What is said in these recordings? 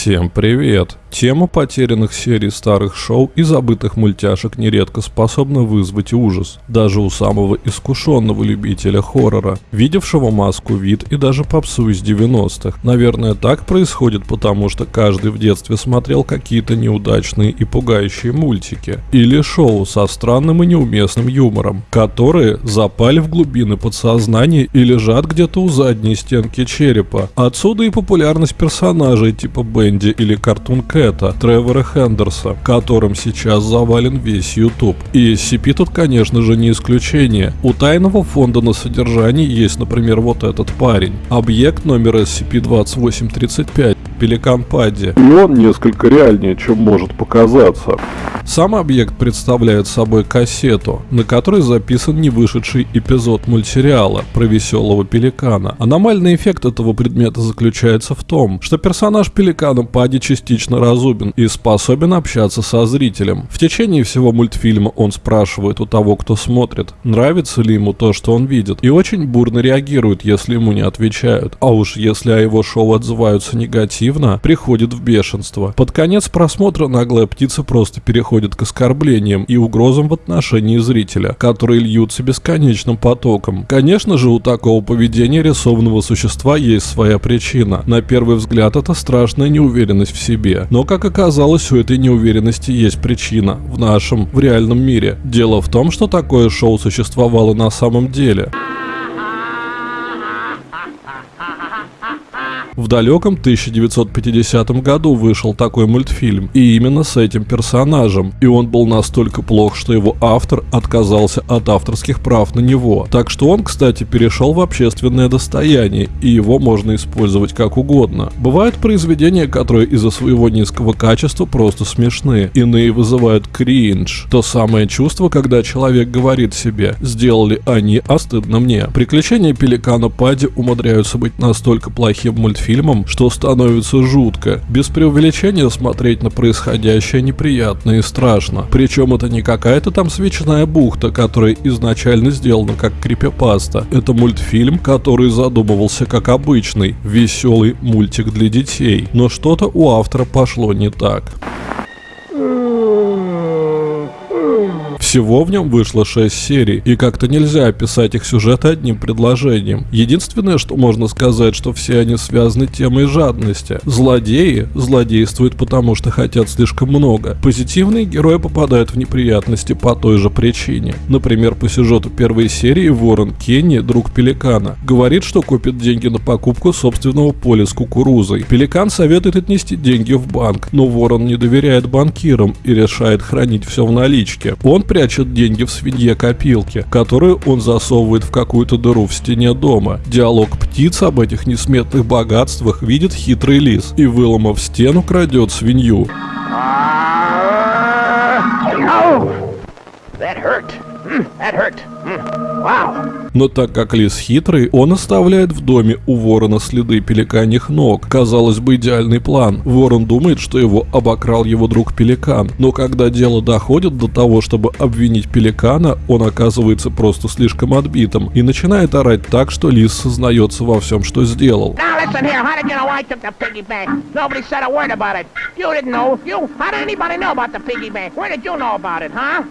Всем привет! Тема потерянных серий старых шоу и забытых мультяшек нередко способна вызвать ужас, даже у самого искушенного любителя хоррора, видевшего маску вид и даже попсу из 90-х. Наверное, так происходит потому, что каждый в детстве смотрел какие-то неудачные и пугающие мультики, или шоу со странным и неуместным юмором, которые запали в глубины подсознания и лежат где-то у задней стенки черепа. Отсюда и популярность персонажей типа Бенди или Картун Кэта, Тревора Хендерса, которым сейчас завален весь YouTube. И SCP тут, конечно же, не исключение. У тайного фонда на содержании есть, например, вот этот парень. Объект номер SCP-2835, Пеликан Падди. И он несколько реальнее, чем может показаться. Сам объект представляет собой кассету, на которой записан не вышедший эпизод мультсериала про веселого пеликана. Аномальный эффект этого предмета заключается в том, что персонаж пеликана Пади частично разумен и способен общаться со зрителем. В течение всего мультфильма он спрашивает у того, кто смотрит, нравится ли ему то, что он видит, и очень бурно реагирует, если ему не отвечают. А уж если о его шоу отзываются негативно, приходит в бешенство. Под конец просмотра наглая птица просто переходит к оскорблениям и угрозам в отношении зрителя, которые льются бесконечным потоком. Конечно же, у такого поведения рисованного существа есть своя причина. На первый взгляд это страшная неуверенность в себе. Но, как оказалось, у этой неуверенности есть причина в нашем, в реальном мире. Дело в том, что такое шоу существовало на самом деле. В далеком 1950 году вышел такой мультфильм, и именно с этим персонажем. И он был настолько плох, что его автор отказался от авторских прав на него. Так что он, кстати, перешел в общественное достояние, и его можно использовать как угодно. Бывают произведения, которые из-за своего низкого качества просто смешны. Иные вызывают кринж. То самое чувство, когда человек говорит себе «сделали они, а стыдно мне». Приключения пеликана Пади умудряются быть настолько плохим мультфильмом, фильмом, что становится жутко. Без преувеличения смотреть на происходящее неприятно и страшно. Причем это не какая-то там свечная бухта, которая изначально сделана как крипипаста. Это мультфильм, который задумывался как обычный, веселый мультик для детей. Но что-то у автора пошло не так. Всего в нем вышло 6 серий, и как-то нельзя описать их сюжет одним предложением. Единственное, что можно сказать, что все они связаны темой жадности. Злодеи злодействуют потому, что хотят слишком много. Позитивные герои попадают в неприятности по той же причине. Например, по сюжету первой серии Ворон Кенни, друг Пеликана, говорит, что копит деньги на покупку собственного поля с кукурузой. Пеликан советует отнести деньги в банк, но Ворон не доверяет банкирам и решает хранить все в наличке. Он при прячет деньги в свинье-копилке, которую он засовывает в какую-то дыру в стене дома. Диалог птиц об этих несметных богатствах видит хитрый лис и, выломав стену, крадет свинью. That hurt. That hurt. Но так как лис хитрый, он оставляет в доме у ворона следы пеликаньих ног. Казалось бы, идеальный план. Ворон думает, что его обокрал его друг пеликан. Но когда дело доходит до того, чтобы обвинить пеликана, он оказывается просто слишком отбитым и начинает орать так, что лис сознается во всем, что сделал.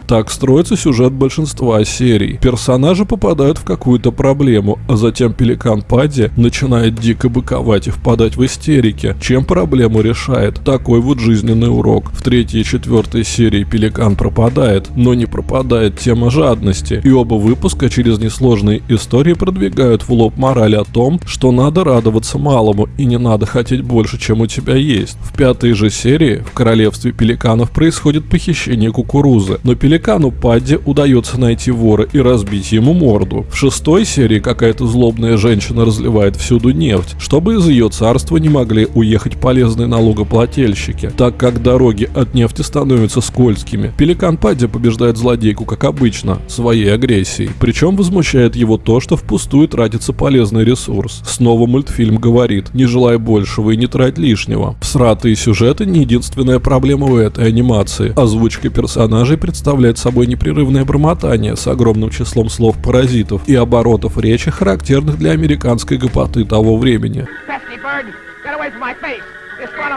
Так строится сюжет большинства серий. Персонажи попадают в какую-то проблему, а затем пеликан Падди начинает дико быковать и впадать в истерики. Чем проблему решает? Такой вот жизненный урок. В третьей и четвертой серии пеликан пропадает, но не пропадает тема жадности. И оба выпуска через несложные истории продвигают в лоб мораль о том, что надо радоваться малому и не надо хотеть больше, чем у тебя есть. В пятой же серии в королевстве пеликанов происходит похищение кукурузы, но пеликану Падди удается найти вора и разбить ему морду. В шестой серии какая-то злобная женщина разливает всюду нефть, чтобы из ее царства не могли уехать полезные налогоплательщики, так как дороги от нефти становятся скользкими. Пеликан Падди побеждает злодейку, как обычно, своей агрессией. Причем возмущает его то, что впустую тратится полезный ресурс. Снова мультфильм говорит, не желай большего и не трать лишнего. Всратые сюжеты не единственная проблема у этой анимации. Озвучка персонажей представляет собой непрерывное бормотание с огромным числом слов-паразитов и оборотов речи, характерных для американской гопоты того времени.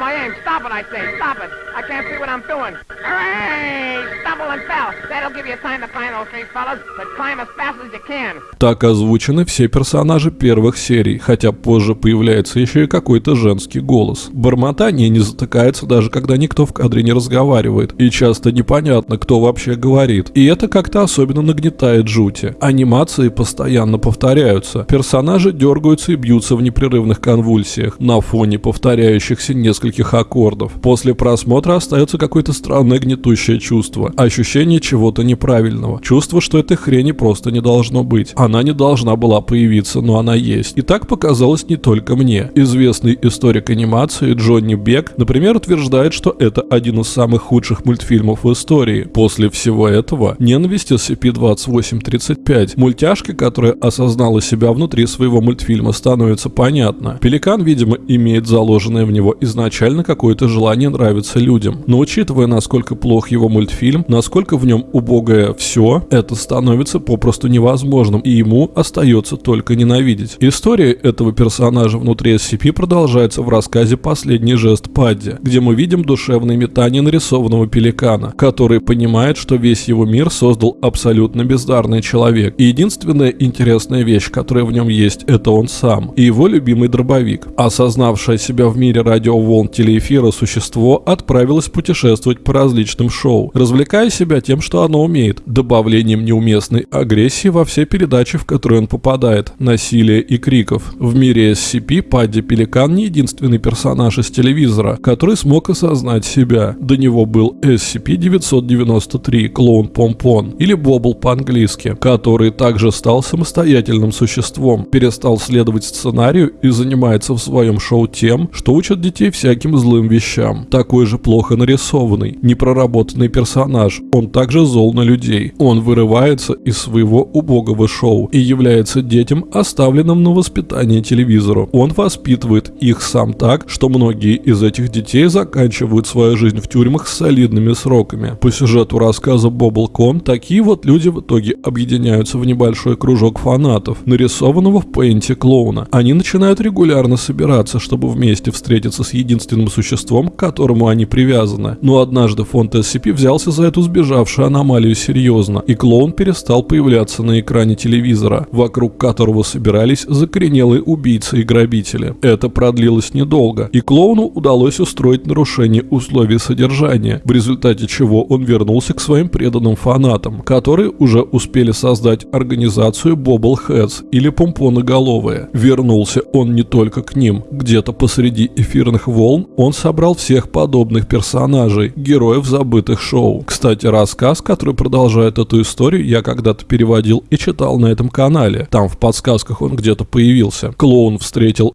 Aim. Stop it, I say. Stop it. I can't see what I'm doing. Hooray! Stumble and fell. That'll give you time to find those three fellas, but climb as fast as you can. Так озвучены все персонажи первых серий, хотя позже появляется еще и какой-то женский голос. Бормотание не затыкается даже когда никто в кадре не разговаривает, и часто непонятно, кто вообще говорит. И это как-то особенно нагнетает жути. Анимации постоянно повторяются. Персонажи дергаются и бьются в непрерывных конвульсиях на фоне повторяющихся нескольких аккордов. После просмотра остается какое-то странное гнетущее чувство. Ощущение чего-то неправильного. Чувство, что этой хрени просто не должно быть. Она не должна была появиться, но она есть. И так показалось не только мне. Известный историк анимации Джонни Бек, например, утверждает, что это один из самых худших мультфильмов в истории. После всего этого ненависть SCP-2835, мультяшки, которая осознала себя внутри своего мультфильма, становится понятна. Пеликан, видимо, имеет заложенное в него изначально какое-то желание нравиться людям. Но учитывая, насколько плох его мультфильм, насколько в нем убогое все, это становится попросту невозможным, и ему остается только ненавидеть. История этого персонажа внутри SCP продолжается в рассказе «Последний жест Падди», где мы видим душевные метания нарисованного пеликана, который понимает, что весь его мир создал абсолютно бездарный человек. И единственная интересная вещь, которая в нем есть, это он сам и его любимый дробовик. Осознавшее себя в мире радиоволн телеэфира существо отправилось путешествовать по различным шоу, развлекая себя тем, что оно умеет, добавлением неуместной агрессии во все передачи, в которые он попадает, насилия и криков. В мире SCP Падди Пеликан не единственный персонаж из телевизора, который смог осознать себя. До него был SCP-993, клоун Помпон, или Бобл по-английски, который также стал самостоятельным существом, перестал следовать сценарию и занимается в своем шоу тем, что учит детей всяким злым вещам. Такой же плохо нарисованный, непроработанный персонаж, он также зол на людей. Он вырывается из своего убогого шоу и является детям, оставленным на воспитание телевизору. Он воспитывает их сам так, что многие из этих детей заканчивают свою жизнь в тюрьмах с солидными сроками. По сюжету рассказа Бобл Кон, такие вот люди в итоге объединяются в небольшой кружок фанатов, нарисованного в пейнте клоуна. Они начинают регулярно собираться, чтобы вместе встретиться с единственным существом, к которому они привязаны. Но однажды фонд SCP взялся за эту сбежавшую аномалию серьезно, и клоун перестал появляться на экране телевизора, вокруг которого собирались закоренелые убийцы и грабители. Это продлилось недолго, и клоуну удалось устроить нарушение условий содержания, в результате чего он вернулся к своим преданным фанатам, которые уже успели создать организацию Bobbleheads или Помпоноголовые. Вернулся он не только к ним. Где-то посреди эфирных волн он собрал всех подобных персонажей, героев забытых шоу. Кстати, рассказ, который продолжает эту историю, я когда-то переводил и читал на этом канале. Там в подсказках он где-то появился. Клоун встретил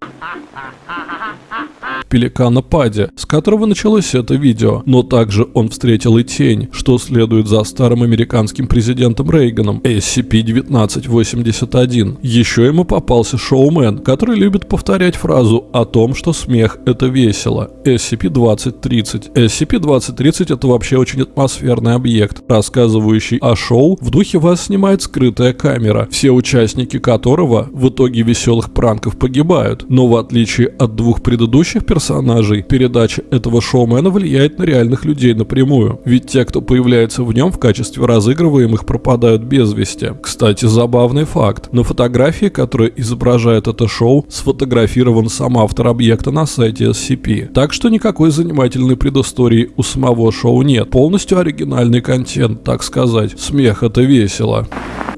пеликана Пади, с которого началось это видео, но также он встретил и тень, что следует за старым американским президентом Рейганом, SCP-1981. Еще ему попался шоумен, который любит повторять фразу о том, что смех это весело. SCP-2030. SCP-2030 это вообще очень атмосферный объект, рассказывающий о шоу, в духе вас снимает скрытая камера, все участники которого в итоге веселых пранков погибают, но в отличие от двух предыдущих персонажей, персонажей. Передача этого шоумена влияет на реальных людей напрямую, ведь те, кто появляется в нем в качестве разыгрываемых, пропадают без вести. Кстати, забавный факт. На фотографии, которая изображает это шоу, сфотографирован сам автор объекта на сайте SCP. Так что никакой занимательной предыстории у самого шоу нет. Полностью оригинальный контент, так сказать. Смех это весело.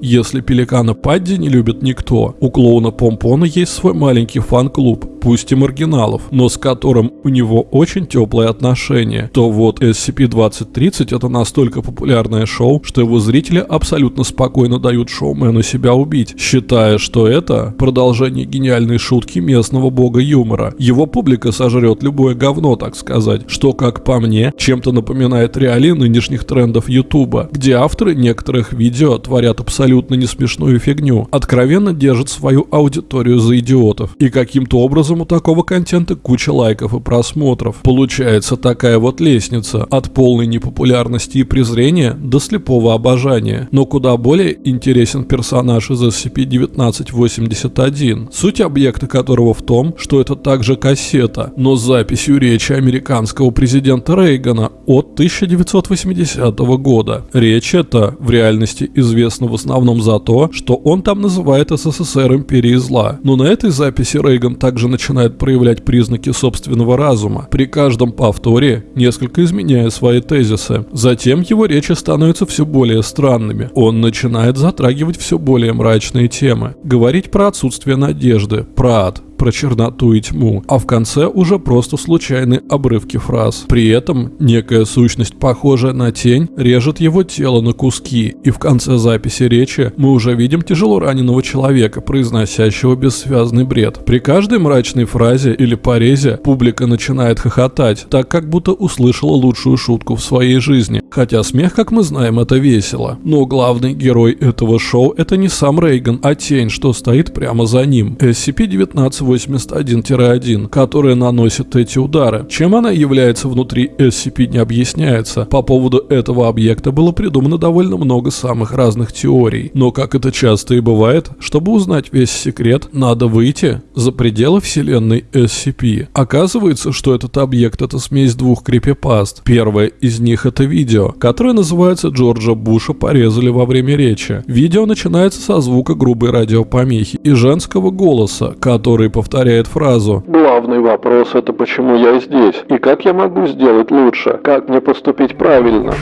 Если пеликана Падди не любит никто, у клоуна Помпона есть свой маленький фан-клуб, пусть и маргиналов, но с которым у него очень теплые отношения, то вот SCP-2030 это настолько популярное шоу, что его зрители абсолютно спокойно дают шоумену себя убить, считая, что это продолжение гениальной шутки местного бога юмора. Его публика сожрет любое говно, так сказать, что, как по мне, чем-то напоминает реалии нынешних трендов Ютуба, где авторы некоторых видео творят абсолютно абсолютно не смешную фигню, откровенно держит свою аудиторию за идиотов и каким-то образом образом у такого контента куча лайков и просмотров. Получается такая вот лестница от полной непопулярности и презрения до слепого обожания. Но куда более интересен персонаж из SCP-1981, суть объекта которого в том, что это также кассета, но с записью речи американского президента Рейгана от 1980 года. Речь эта в реальности известна в основном за то, что он там называет СССР империей зла. Но на этой записи Рейган также начинает проявлять признаки собственного разума, при каждом повторе несколько изменяя свои тезисы. Затем его речи становятся все более странными. Он начинает затрагивать все более мрачные темы. Говорить про отсутствие надежды, про ад, про черноту и тьму, а в конце уже просто случайные обрывки фраз. При этом некая сущность, похожая на тень, режет его тело на куски, и в конце записи речи мы уже видим тяжело раненого человека, произносящего бессвязный бред. При каждой мрачной фразе или порезе публика начинает хохотать, так как будто услышала лучшую шутку в своей жизни. Хотя смех, как мы знаем, это весело. Но главный герой этого шоу это не сам Рейган, а тень, что стоит прямо за ним. SCP-19 81-1, которая наносит эти удары. Чем она является внутри SCP не объясняется. По поводу этого объекта было придумано довольно много самых разных теорий. Но как это часто и бывает, чтобы узнать весь секрет, надо выйти за пределы вселенной SCP. Оказывается, что этот объект это смесь двух крипипаст. Первое из них это видео, которое называется Джорджа Буша порезали во время речи. Видео начинается со звука грубой радиопомехи и женского голоса, который повторяет фразу Главный вопрос это почему я здесь и как я могу сделать лучше, как мне поступить правильно.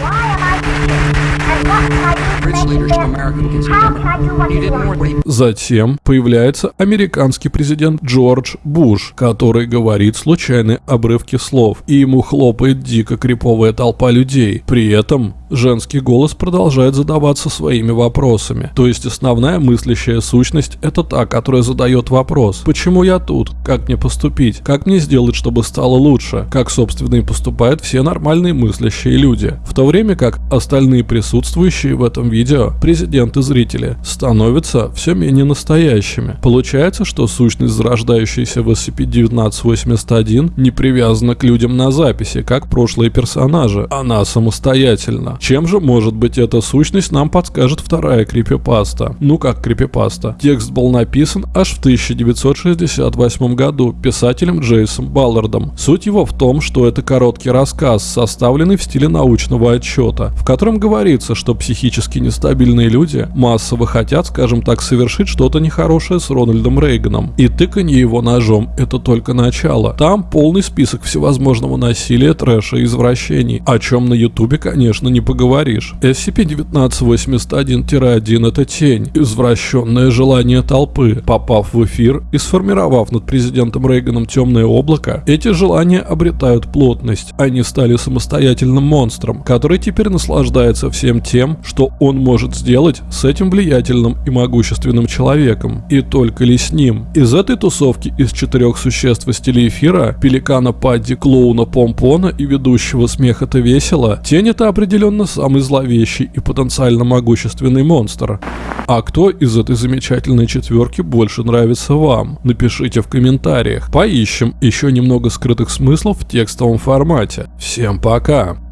Затем появляется американский президент Джордж Буш, который говорит случайные обрывки слов, и ему хлопает дико криповая толпа людей. При этом женский голос продолжает задаваться своими вопросами. То есть основная мыслящая сущность это та, которая задает вопрос. Почему я тут? Как мне поступить? Как мне сделать, чтобы стало лучше? Как собственно и поступают все нормальные мыслящие люди. В то время как остальные присутствующие в этом видео, президент и зрители, становятся все менее настоящими. Получается, что сущность, зарождающаяся в SCP-1981, не привязана к людям на записи, как прошлые персонажи. Она самостоятельна. Чем же может быть эта сущность, нам подскажет вторая крипипаста. Ну как крипипаста? Текст был написан аж в 1968 году писателем Джейсом Баллардом. Суть его в том, что это короткий рассказ, составленный в стиле научного отчета, в котором говорится, что психически нестабильные люди массово хотят, скажем так, совершить что-то нехорошее с Рональдом Рейганом. И тыканье его ножом – это только начало. Там полный список всевозможного насилия, трэша и извращений, о чем на ютубе, конечно, не поговоришь. SCP-1981-1 это тень, извращенное желание толпы. Попав в эфир и сформировав над президентом Рейганом темное облако, эти желания обретают плотность. Они стали самостоятельным монстром, который теперь наслаждается всем тем, что он может сделать с этим влиятельным и могущественным человеком. И только ли с ним. Из этой тусовки из четырех существ из телеэфира, пеликана Падди, клоуна Помпона и ведущего смеха-то весело, тень это определенно определенно самый зловещий и потенциально могущественный монстр. А кто из этой замечательной четверки больше нравится вам? Напишите в комментариях. Поищем еще немного скрытых смыслов в текстовом формате. Всем пока!